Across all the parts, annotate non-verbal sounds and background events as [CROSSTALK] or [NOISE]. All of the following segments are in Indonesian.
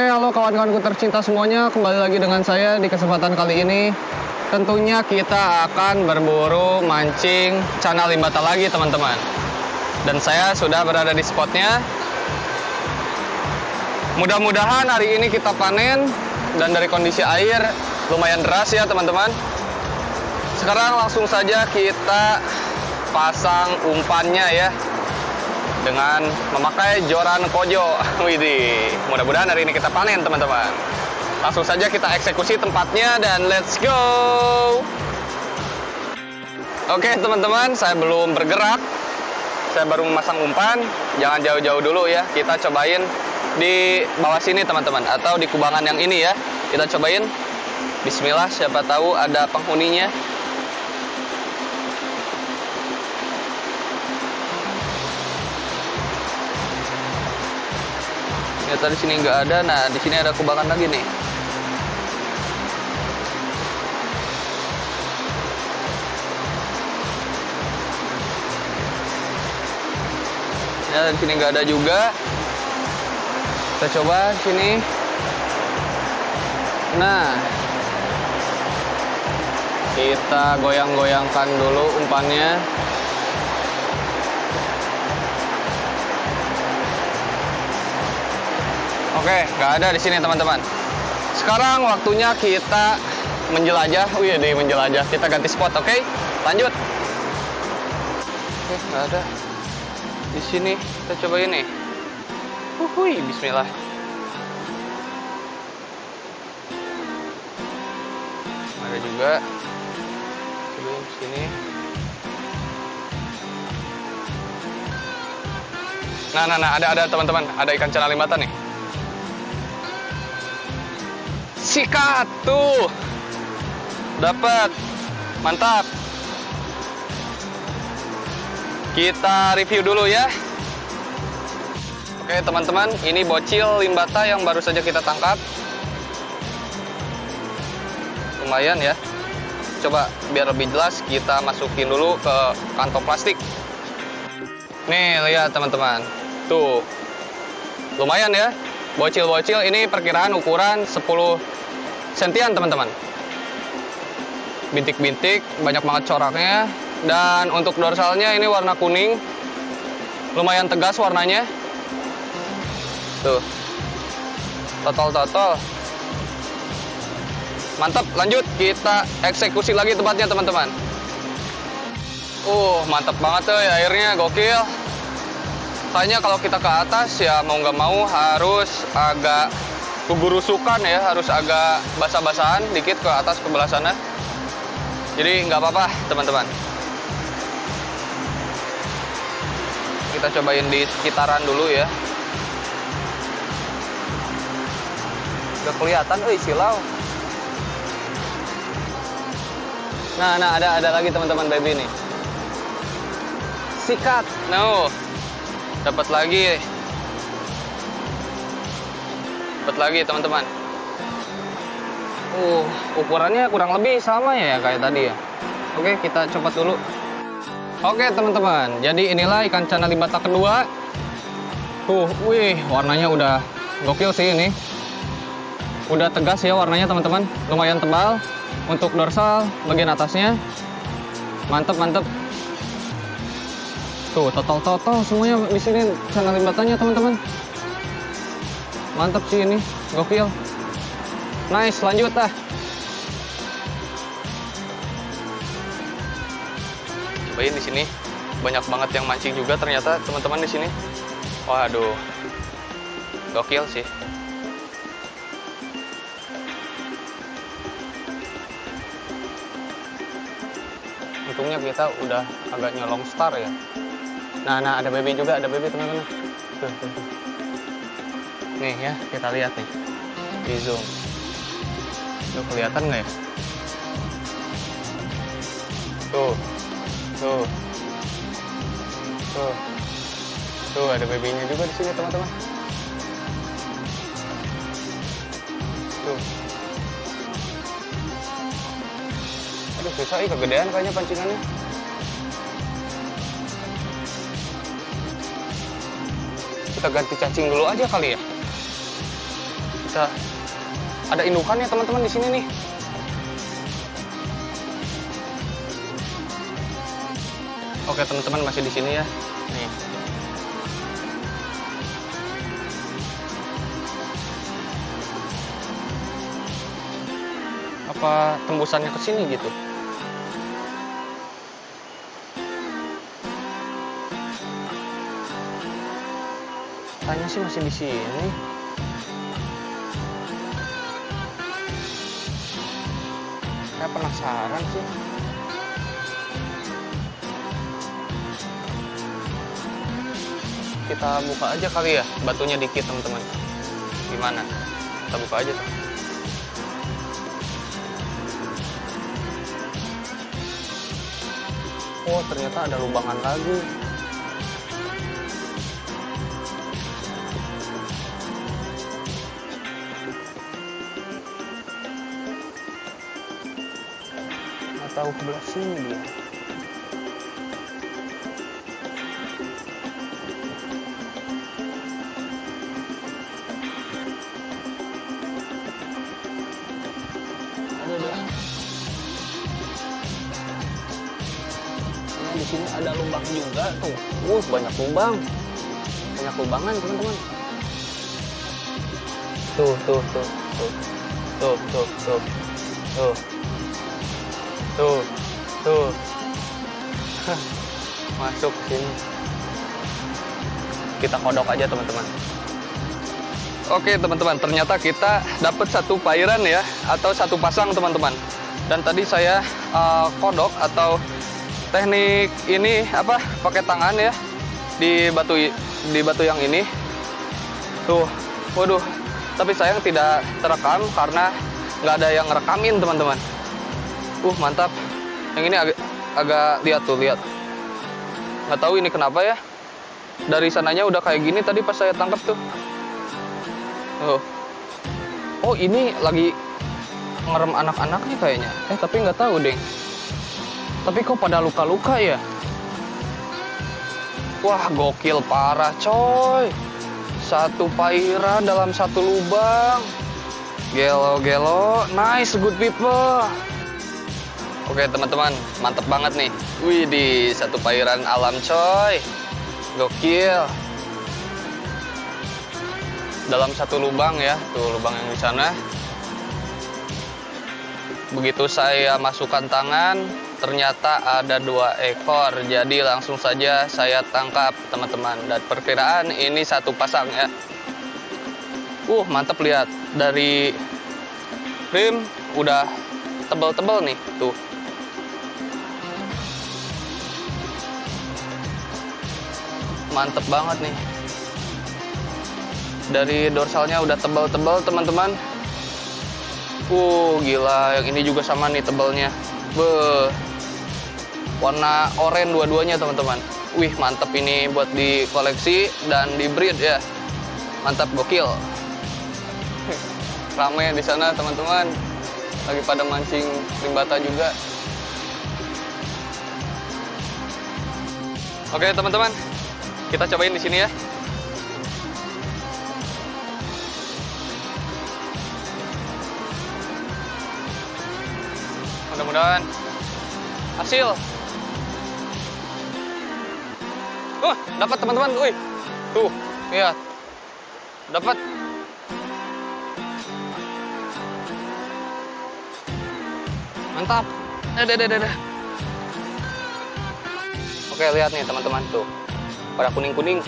Oke, halo kawan-kawanku tercinta semuanya. Kembali lagi dengan saya di kesempatan kali ini. Tentunya kita akan berburu mancing cana limbata lagi, teman-teman. Dan saya sudah berada di spotnya. Mudah-mudahan hari ini kita panen dan dari kondisi air lumayan deras ya, teman-teman. Sekarang langsung saja kita pasang umpannya ya dengan memakai joran kojo. [LAUGHS] Widih, mudah-mudahan hari ini kita panen teman-teman. Langsung saja kita eksekusi tempatnya dan let's go. Oke teman-teman, saya belum bergerak. Saya baru memasang umpan. Jangan jauh-jauh dulu ya. Kita cobain di bawah sini teman-teman atau di kubangan yang ini ya. Kita cobain. Bismillah, siapa tahu ada penghuninya. Ternyata di sini nggak ada. Nah di sini ada kubangan lagi nih. Ya di sini nggak ada juga. Kita coba sini. Nah. Kita goyang-goyangkan dulu umpannya Oke, nggak ada di sini teman-teman. Sekarang waktunya kita menjelajah. Wih, di menjelajah. Kita ganti spot, oke? Lanjut. Oke, nggak ada. Di sini kita coba ini. Wuhui, Bismillah. Ada juga. Cobain di sini. Nah, nah, nah, ada, ada teman-teman. Ada ikan cana limbata nih. Sikat tuh dapat mantap. Kita review dulu ya. Oke teman-teman ini bocil limbata yang baru saja kita tangkap. Lumayan ya. Coba biar lebih jelas kita masukin dulu ke kantong plastik. Nih lihat teman-teman. Tuh. Lumayan ya. Bocil-bocil ini perkiraan ukuran 10 sentian teman-teman. Bintik-bintik banyak banget coraknya. Dan untuk dorsalnya ini warna kuning. Lumayan tegas warnanya. Tuh. Totol-totol mantap lanjut. Kita eksekusi lagi tempatnya teman-teman. Uh mantap banget tuh ya airnya. Gokil. Kayaknya kalau kita ke atas ya mau nggak mau harus agak kegurusukan ya harus agak basah-basahan dikit ke atas ke sana jadi nggak apa-apa teman-teman. Kita cobain di sekitaran dulu ya. Udah kelihatan eh silau. Nah nah ada ada lagi teman-teman baby nih. Sikat. No. Dapat lagi dapat lagi teman-teman. Uh ukurannya kurang lebih sama ya kayak tadi ya. Oke kita copot dulu. Oke teman-teman. Jadi inilah ikan cana limbata kedua. Tuh wih warnanya udah gokil sih ini. Udah tegas ya warnanya teman-teman. Lumayan tebal. Untuk dorsal bagian atasnya. Mantep mantep. Tuh total-total semuanya di sini cana limbatanya teman-teman mantap sih ini gokil. Nice lanjut dah. Cobain di sini. Banyak banget yang mancing juga ternyata teman-teman di sini. Waduh. Gokil sih. Untungnya kita udah agak nyolong star ya. Nah nah ada baby juga ada baby teman-teman. Nih ya, kita lihat nih. Di zoom. Tuh kelihatan nggak ya? Tuh. Tuh. Tuh. Tuh ada babynya juga di sini, teman-teman. Tuh. Aduh, susah ih kegedean kayaknya pancingannya. Kita ganti cacing dulu aja kali ya. Bisa ada indukannya teman-teman di sini nih. Oke teman-teman masih di sini ya. Nih. Apa tembusannya ke sini gitu? Tanya sih masih di sini. Penasaran sih. Kita buka aja kali ya, batunya dikit teman-teman. Gimana? Kita buka aja tuh. Oh, ternyata ada lubangan lagi. Tahu sebelah sini dia. Di sini ada lubang juga tuh. Uh, banyak lubang. Banyak lubangan, teman-teman. Tuh, tuh, tuh, tuh. Tuh, tuh, tuh. Tuh. Tuh. Tuh. [LAUGHS] Masuk sini. Kita kodok aja, teman-teman. Oke, teman-teman. Ternyata kita dapat satu pairan ya atau satu pasang, teman-teman. Dan tadi saya uh, kodok atau teknik ini apa pakai tangan ya di batu di batu yang ini tuh waduh tapi sayang tidak terekam karena nggak ada yang ngerekamin teman-teman uh mantap yang ini agak agak lihat tuh lihat nggak tahu ini kenapa ya dari sananya udah kayak gini tadi pas saya tangkap tuh oh oh ini lagi ngerem anak-anaknya kayaknya eh tapi nggak tahu deh tapi kok pada luka-luka ya? Wah, gokil parah, coy. Satu pairan dalam satu lubang. Gelo-gelo, nice, good people. Oke, teman-teman, mantep banget nih. Wih, di satu pairan alam, coy. Gokil. Dalam satu lubang ya, tuh lubang yang di sana. Begitu saya masukkan tangan, ternyata ada dua ekor jadi langsung saja saya tangkap teman-teman dan perkiraan ini satu pasang ya uh mantap lihat dari rim udah tebel-tebel nih tuh mantep banget nih dari dorsalnya udah tebel-tebel teman-teman uh gila yang ini juga sama nih tebelnya Beuh warna oranye dua-duanya teman-teman. Wih mantep ini buat di koleksi dan di breed ya. Mantap gokil. Rame di sana teman-teman. Lagi pada mancing limbata juga. Oke teman-teman, kita cobain di sini ya. Mudah-mudahan hasil Wah, dapat teman-teman. Wih. Tuh, lihat. Dapat. Mantap. Deh, deh, deh. Oke, lihat nih teman-teman tuh. Pada kuning-kuning.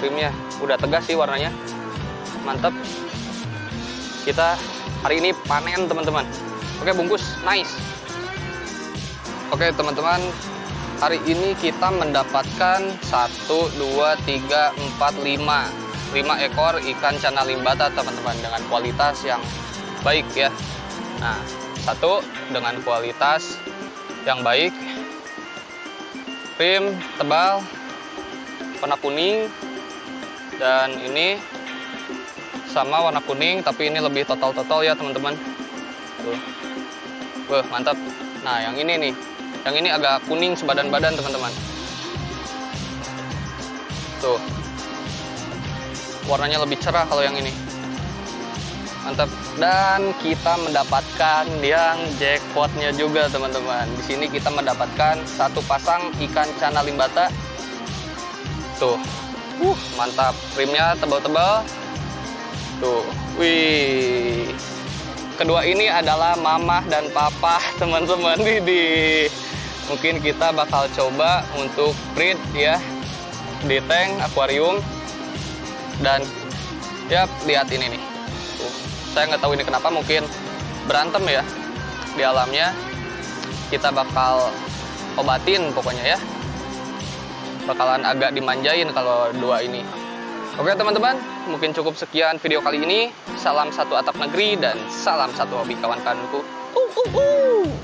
Krimnya udah tegas sih warnanya. Mantap. Kita hari ini panen teman-teman. Oke, bungkus. Nice. Oke, teman-teman, hari ini kita mendapatkan 1, 2, 3, 4, 5 5 ekor ikan cana limbata teman-teman dengan kualitas yang baik ya nah satu dengan kualitas yang baik rim tebal warna kuning dan ini sama warna kuning tapi ini lebih total-total ya teman-teman. Tuh. Wah, mantap. Nah yang ini nih. Yang ini agak kuning sebadan badan teman-teman. Tuh. Warnanya lebih cerah kalau yang ini mantap. Dan kita mendapatkan yang jackpotnya juga teman-teman. Di sini kita mendapatkan satu pasang ikan cana limbata. Tuh. Uh mantap. Rimnya tebal-tebal. Tuh. Wih. Kedua ini adalah mamah dan papa [LAUGHS] teman-teman. Di mungkin kita bakal coba untuk breed ya. Di tank akuarium. Dan ya lihat ini nih saya nggak tahu ini kenapa mungkin berantem ya di alamnya. Kita bakal obatin pokoknya ya. Bakalan agak dimanjain kalau dua ini. Oke teman-teman mungkin cukup sekian video kali ini. Salam satu atap negeri dan salam satu hobi kawan-kawanku. Uh, uh, uh.